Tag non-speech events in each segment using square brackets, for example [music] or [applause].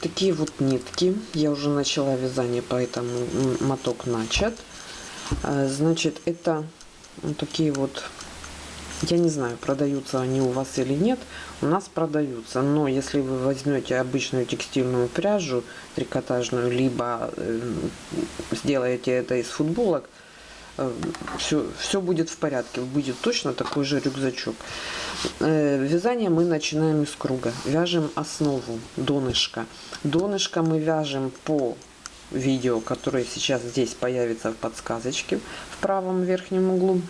Такие вот нитки. Я уже начала вязание, поэтому моток начат. А, значит, это такие вот, я не знаю, продаются они у вас или нет. У нас продаются, но если вы возьмете обычную текстильную пряжу трикотажную, либо э, сделаете это из футболок, все, все будет в порядке, будет точно такой же рюкзачок. Э, вязание мы начинаем из круга. Вяжем основу, донышко. Донышко мы вяжем по видео, которое сейчас здесь появится в подсказочке в правом верхнем углу.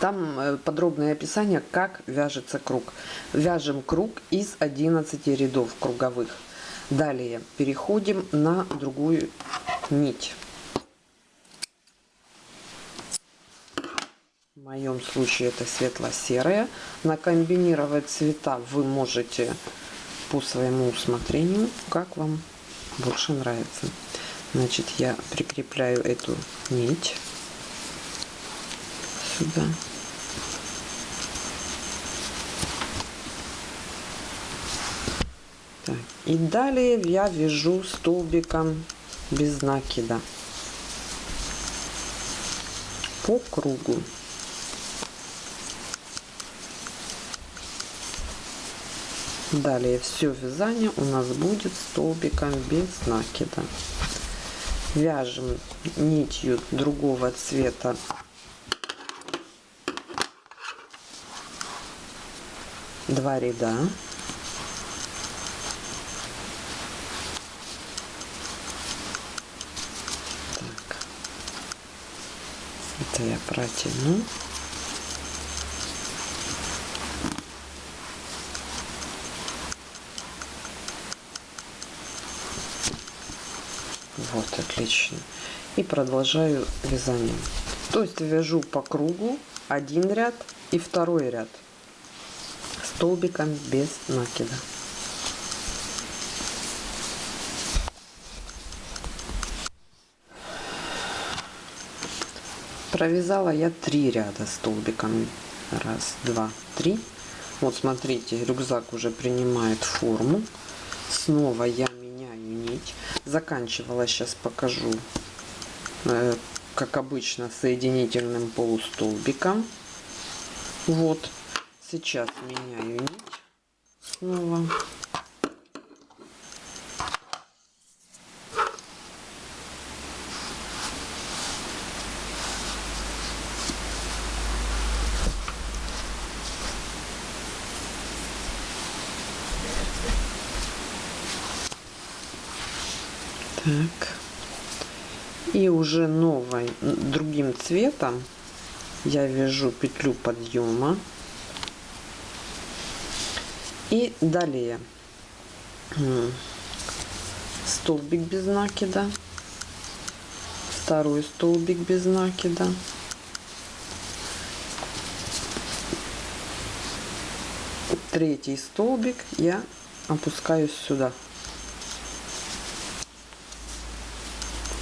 Там э, подробное описание, как вяжется круг. Вяжем круг из 11 рядов круговых. Далее переходим на другую нить. Моем случае это светло-серая. Накомбинировать цвета вы можете по своему усмотрению, как вам больше нравится. Значит, я прикрепляю эту нить сюда. Так, и далее я вяжу столбиком без накида по кругу. Далее все вязание у нас будет столбиком без накида. Вяжем нитью другого цвета два ряда. Так. Это я протяну. Вот, отлично. И продолжаю вязание. То есть вяжу по кругу один ряд и второй ряд столбиком без накида. Провязала я три ряда столбиком. Раз, два, три. Вот смотрите, рюкзак уже принимает форму. Снова я. Заканчивала, сейчас покажу, э, как обычно, соединительным полустолбиком. Вот, сейчас меняю нить снова. Так. И уже новой, другим цветом я вяжу петлю подъема. И далее столбик без накида, второй столбик без накида, третий столбик я опускаю сюда.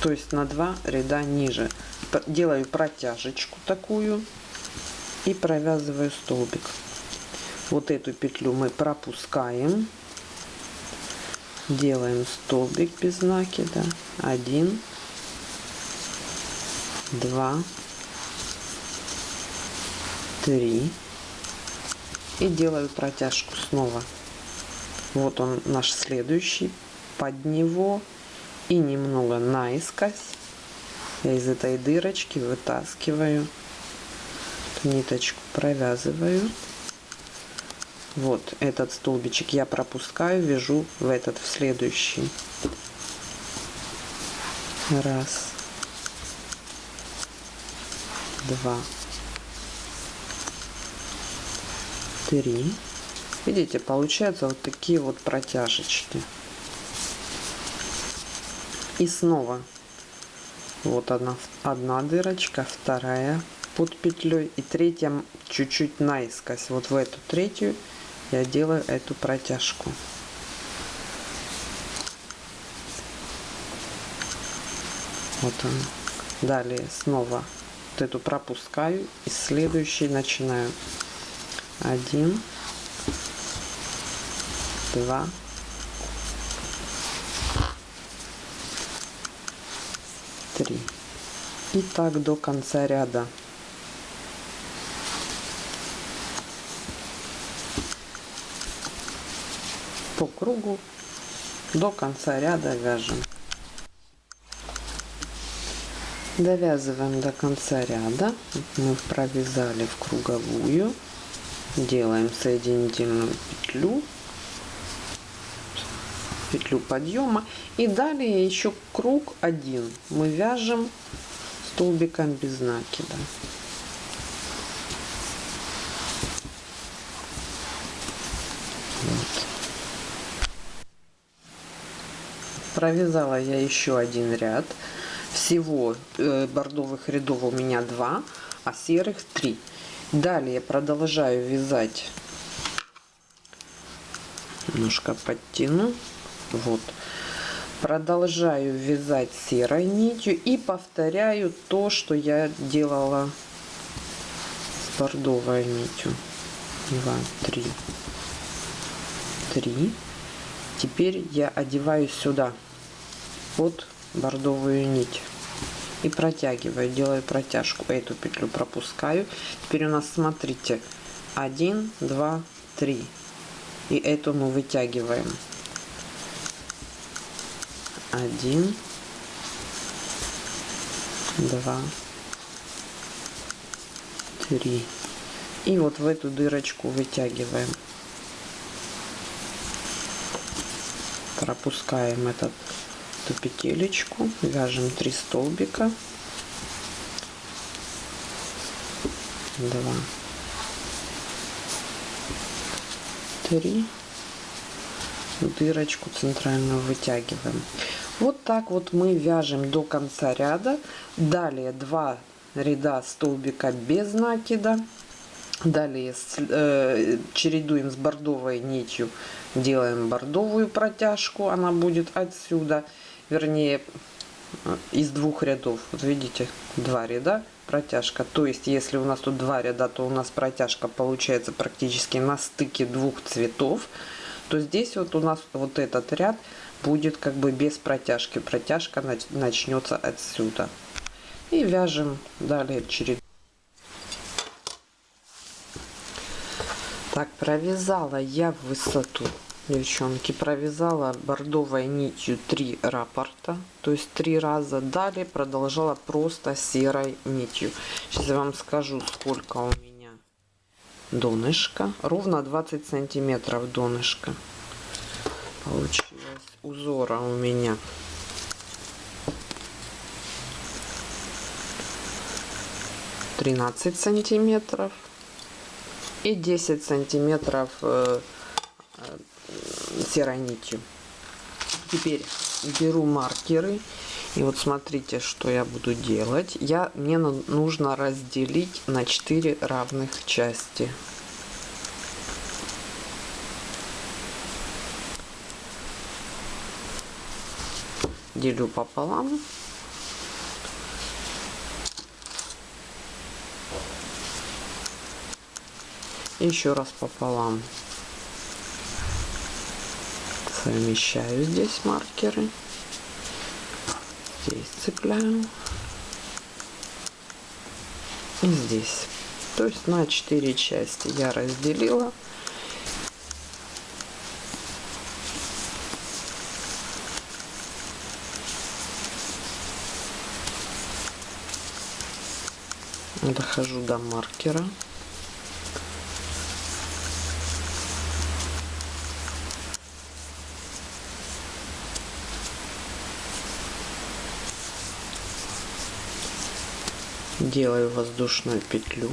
То есть на два ряда ниже. Делаю протяжечку такую и провязываю столбик. Вот эту петлю мы пропускаем. Делаем столбик без накида. Один два три. И делаю протяжку снова. Вот он наш следующий. Под него и немного наискось. Я из этой дырочки вытаскиваю. Ниточку провязываю. Вот этот столбичек я пропускаю вяжу в этот в следующий. Раз. Два. Три. Видите получается вот такие вот протяжечки и снова. Вот одна одна дырочка вторая. Под петлей. И третья чуть-чуть наискось. Вот в эту третью я делаю эту протяжку. Вот он далее снова вот эту пропускаю. И следующий начинаю. Один два три. И так до конца ряда. По кругу до конца ряда вяжем. Довязываем до конца ряда. Мы провязали в круговую. Делаем соединительную петлю петлю подъема и далее еще круг один мы вяжем столбиком без накида. Вот. провязала я еще один ряд. Всего э, бордовых рядов у меня два а серых три. Далее продолжаю вязать. Немножко подтяну. Вот продолжаю вязать серой нитью и повторяю то что я делала с бордовой нитью. 2 3 3 теперь я одеваю сюда под бордовую нить и протягиваю делаю протяжку эту петлю пропускаю. Теперь у нас смотрите 1 2 3 и эту мы вытягиваем один, два, три. И вот в эту дырочку вытягиваем. Пропускаем этот, эту петелечку, вяжем три столбика. Два, три дырочку центральную вытягиваем. Вот так вот мы вяжем до конца ряда. Далее два ряда столбика без накида. Далее э, чередуем с бордовой нитью. Делаем бордовую протяжку она будет отсюда. Вернее из двух рядов. Вот видите два ряда протяжка. То есть если у нас тут два ряда то у нас протяжка получается практически на стыке двух цветов то здесь вот у нас вот этот ряд будет как бы без протяжки. Протяжка начнется отсюда. И вяжем далее череду. Так, провязала я в высоту, девчонки, провязала бордовой нитью 3 раппорта, то есть три раза. Далее продолжала просто серой нитью. Сейчас я вам скажу, сколько у меня донышко. Ровно 20 сантиметров донышко. Получилось. Узора у меня. Тринадцать сантиметров. И 10 сантиметров э, э, серой нитью. Теперь беру маркеры и вот смотрите что я буду делать я мне нужно разделить на 4 равных части делю пополам. Еще раз пополам. Совмещаю здесь маркеры. Здесь цепляю. И здесь. То есть на 4 части я разделила. дохожу до маркера делаю воздушную петлю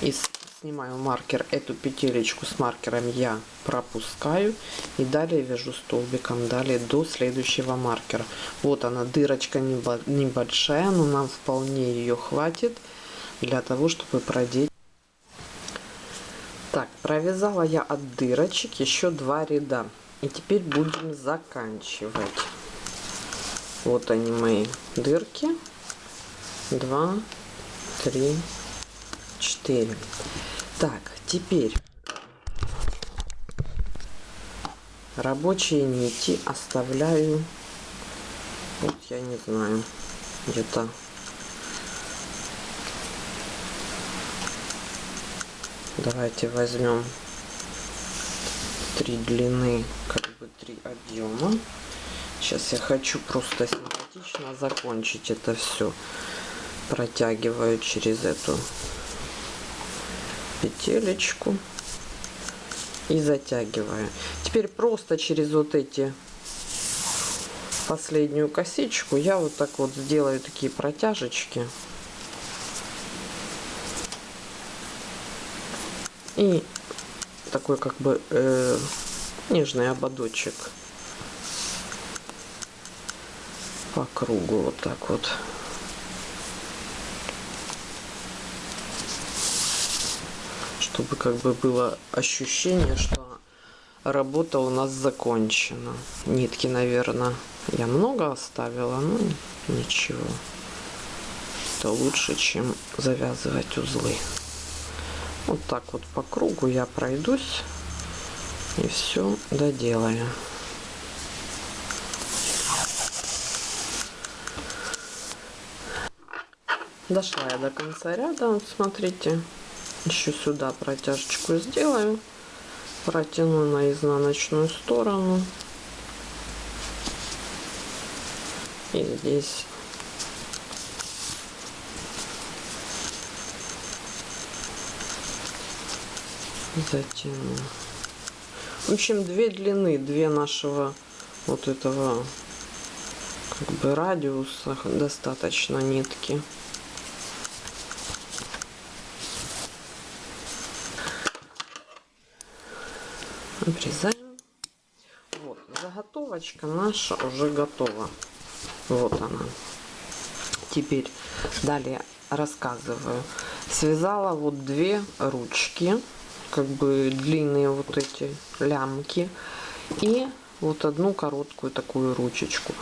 и снимаю маркер эту петелечку с маркером я пропускаю и далее вяжу столбиком далее до следующего маркера вот она дырочка небольшая но нам вполне ее хватит для того, чтобы продеть. Так, провязала я от дырочек еще два ряда. И теперь будем заканчивать. Вот они мои дырки. Два, три, четыре. Так, теперь рабочие нити оставляю. Вот я не знаю где-то. Давайте возьмем три длины как бы три объема. Сейчас я хочу просто симпатично закончить это все протягиваю через эту петелечку и затягиваю. Теперь просто через вот эти последнюю косичку я вот так вот сделаю такие протяжечки. И такой как бы э, нежный ободочек по кругу вот так вот чтобы как бы было ощущение что работа у нас закончена. Нитки наверное я много оставила но ничего. Это лучше чем завязывать узлы. Вот так вот по кругу я пройдусь и все доделаю. Дошла я до конца ряда, смотрите, еще сюда протяжечку сделаю, протяну на изнаночную сторону и здесь затяну. В общем, две длины, две нашего вот этого как бы радиуса достаточно нитки. Обрезаем. Вот, заготовочка наша уже готова. Вот она. Теперь далее рассказываю. Связала вот две ручки как бы длинные вот эти лямки и вот одну короткую такую ручечку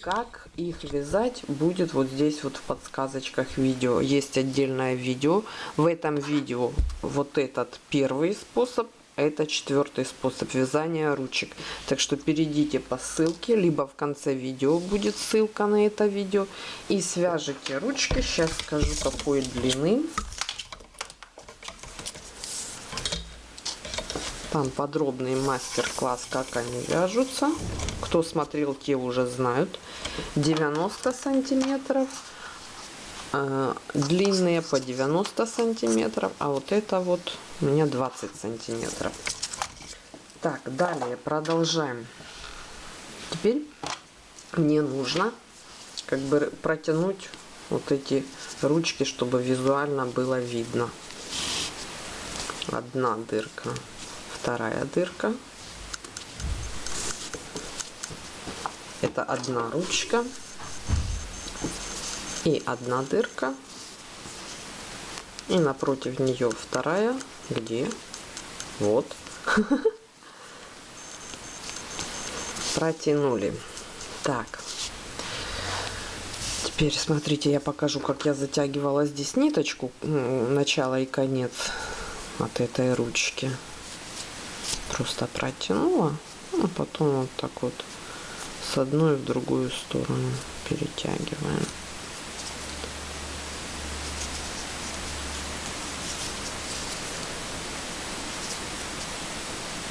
как их вязать будет вот здесь вот в подсказочках видео есть отдельное видео в этом видео вот этот первый способ это четвертый способ вязания ручек так что перейдите по ссылке либо в конце видео будет ссылка на это видео и свяжите ручки сейчас скажу какой длины Там подробный мастер-класс, как они вяжутся. Кто смотрел, те уже знают. 90 сантиметров. Э, длинные по 90 сантиметров. А вот это вот у меня 20 сантиметров. Так, далее продолжаем. Теперь мне нужно как бы протянуть вот эти ручки, чтобы визуально было видно. Одна дырка вторая дырка. Это одна ручка и одна дырка. И напротив нее вторая, где вот [laughs] протянули. Так, теперь смотрите, я покажу, как я затягивала здесь ниточку, начало и конец от этой ручки просто протянула, а потом вот так вот с одной в другую сторону перетягиваем.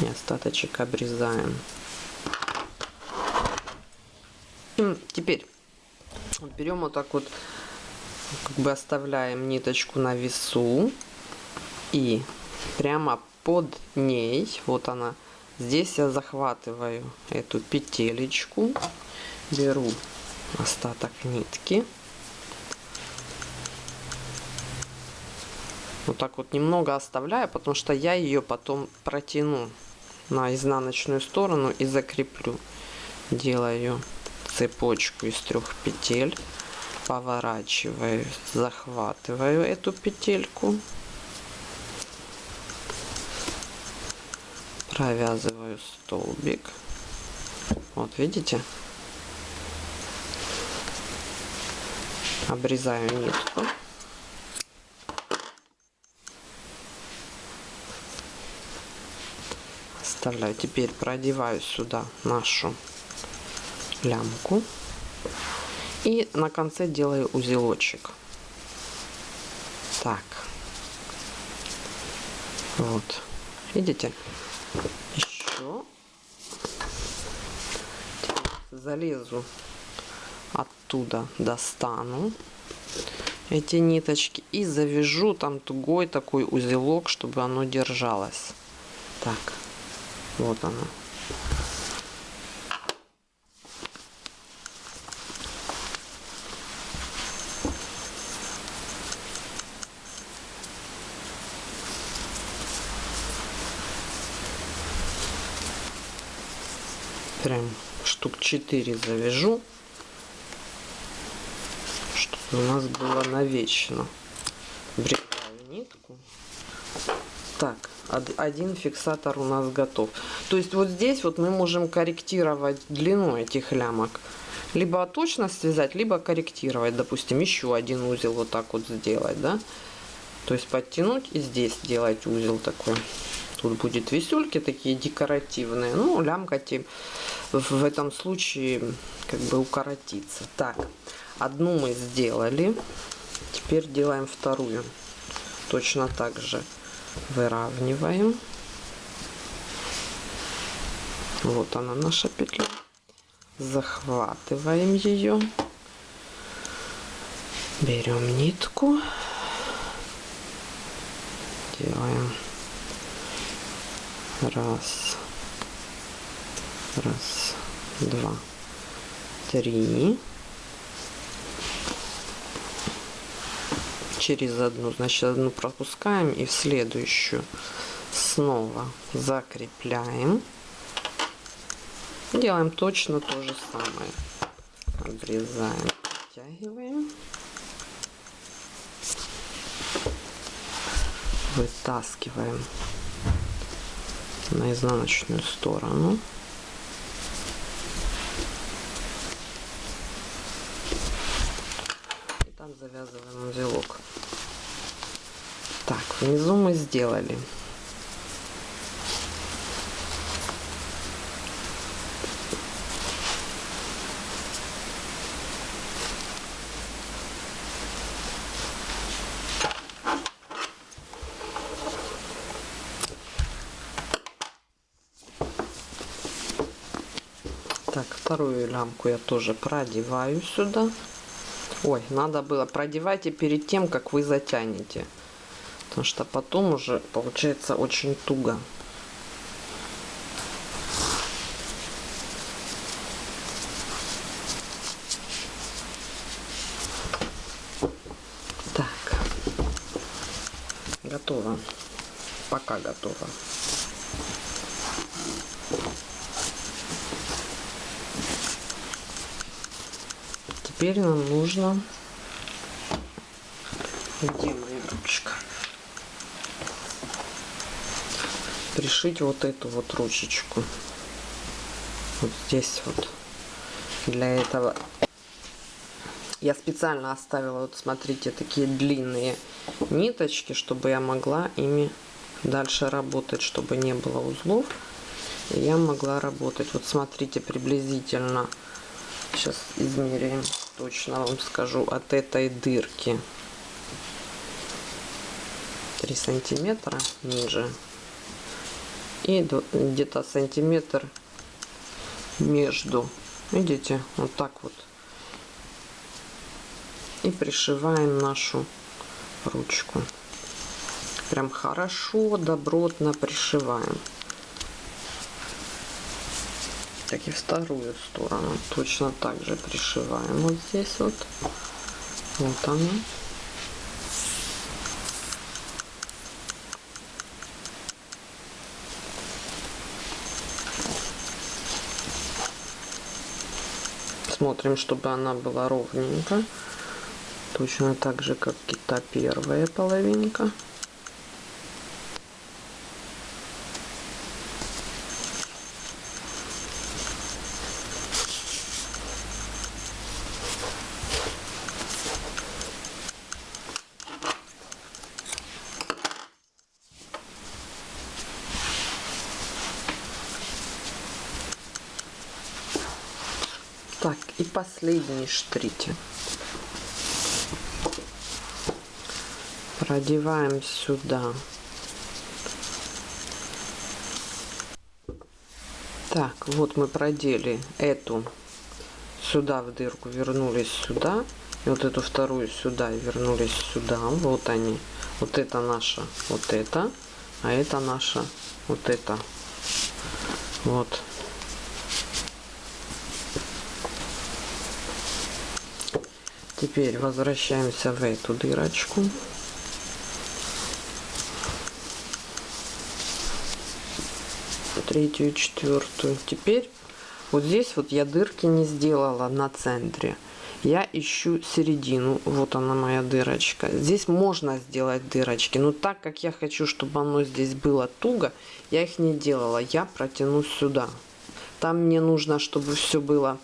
И остаточек обрезаем. Теперь берем вот так вот, как бы оставляем ниточку на весу и прямо под ней, вот она, здесь я захватываю эту петелечку, беру остаток нитки, вот так вот немного оставляю, потому что я ее потом протяну на изнаночную сторону и закреплю. Делаю цепочку из трех петель, поворачиваю, захватываю эту петельку провязываю столбик. Вот видите? Обрезаю нитку оставляю теперь продеваю сюда нашу лямку И на конце делаю узелочек. Так. Вот. Видите? Еще залезу оттуда, достану эти ниточки и завяжу там тугой такой узелок, чтобы оно держалось. Так, вот оно. Прям штук 4 завяжу у нас было навечно. Брекаю нитку. Так, один фиксатор у нас готов. То есть вот здесь вот мы можем корректировать длину этих лямок. Либо точно связать, либо корректировать. Допустим, еще один узел вот так вот сделать, да. То есть подтянуть и здесь сделать узел такой. Тут будет висюльки такие декоративные. Ну, лямка в этом случае как бы укоротится. Так, Одну мы сделали. Теперь делаем вторую. Точно так же выравниваем. Вот она наша петля. Захватываем ее. Берем нитку. Делаем раз, раз, два, три. Через одну, значит одну пропускаем и в следующую снова закрепляем. Делаем точно то же самое. Обрезаем, подтягиваем. Вытаскиваем на изнаночную сторону. завязываем узелок. Так, внизу мы сделали. Так, вторую лямку я тоже продеваю сюда. Ой, надо было продевайте перед тем, как вы затянете. Потому что потом уже получается очень туго. Так. Готово. Пока готово. теперь нам нужно где моя ручка пришить вот эту вот ручечку. Вот здесь вот. Для этого я специально оставила вот смотрите такие длинные ниточки чтобы я могла ими дальше работать чтобы не было узлов. И я могла работать. Вот смотрите приблизительно сейчас измеряем точно вам скажу, от этой дырки 3 сантиметра ниже и где-то сантиметр между. Видите? Вот так вот. И пришиваем нашу ручку. Прям хорошо добротно пришиваем. Так и вторую сторону точно так же пришиваем. Вот здесь вот. Вот она смотрим чтобы она была ровненько. Точно так же как и та первая половинка Последний штрите. Продеваем сюда. Так, вот мы продели эту сюда в дырку, вернулись сюда. И вот эту вторую сюда и вернулись сюда. Вот они. Вот это наша, вот это. А это наша, вот это. Вот. Теперь возвращаемся в эту дырочку. Третью четвертую. Теперь вот здесь вот я дырки не сделала на центре. Я ищу середину. Вот она моя дырочка. Здесь можно сделать дырочки. Но так как я хочу, чтобы оно здесь было туго, я их не делала. Я протяну сюда. Там мне нужно, чтобы все было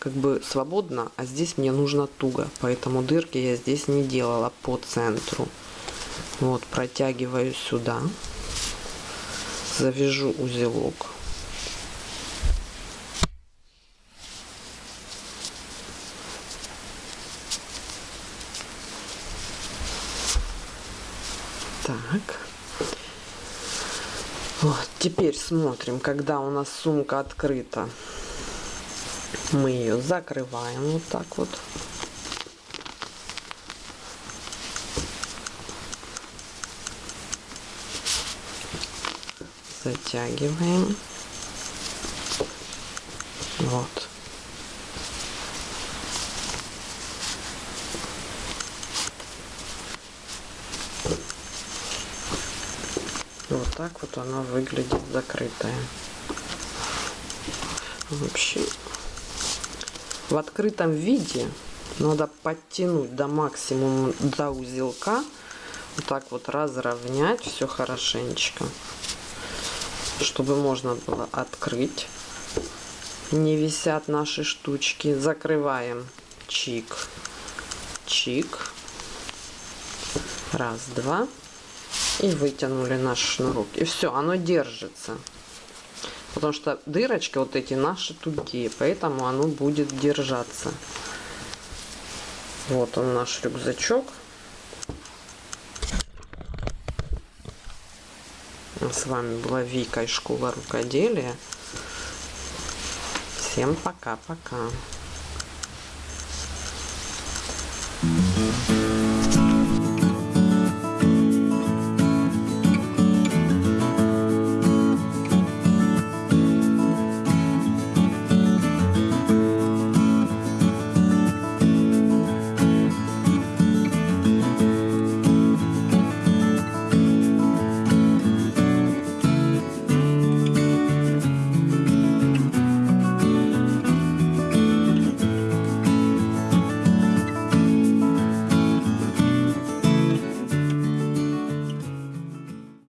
как бы свободно, а здесь мне нужно туго. Поэтому дырки я здесь не делала по центру. Вот, протягиваю сюда. Завяжу узелок. Так. Вот, теперь смотрим, когда у нас сумка открыта. Мы ее закрываем вот так вот. Затягиваем. Вот. Вот так вот она выглядит закрытая. Вообще в открытом виде надо подтянуть до максимума до узелка. Вот так вот разровнять все хорошенечко. Чтобы можно было открыть. Не висят наши штучки. Закрываем. Чик. Чик. Раз, два и вытянули наш шнурок. И все, оно держится. Потому что дырочки вот эти наши тугие, поэтому оно будет держаться. Вот он наш рюкзачок. С вами была Вика из школы рукоделия. Всем пока-пока.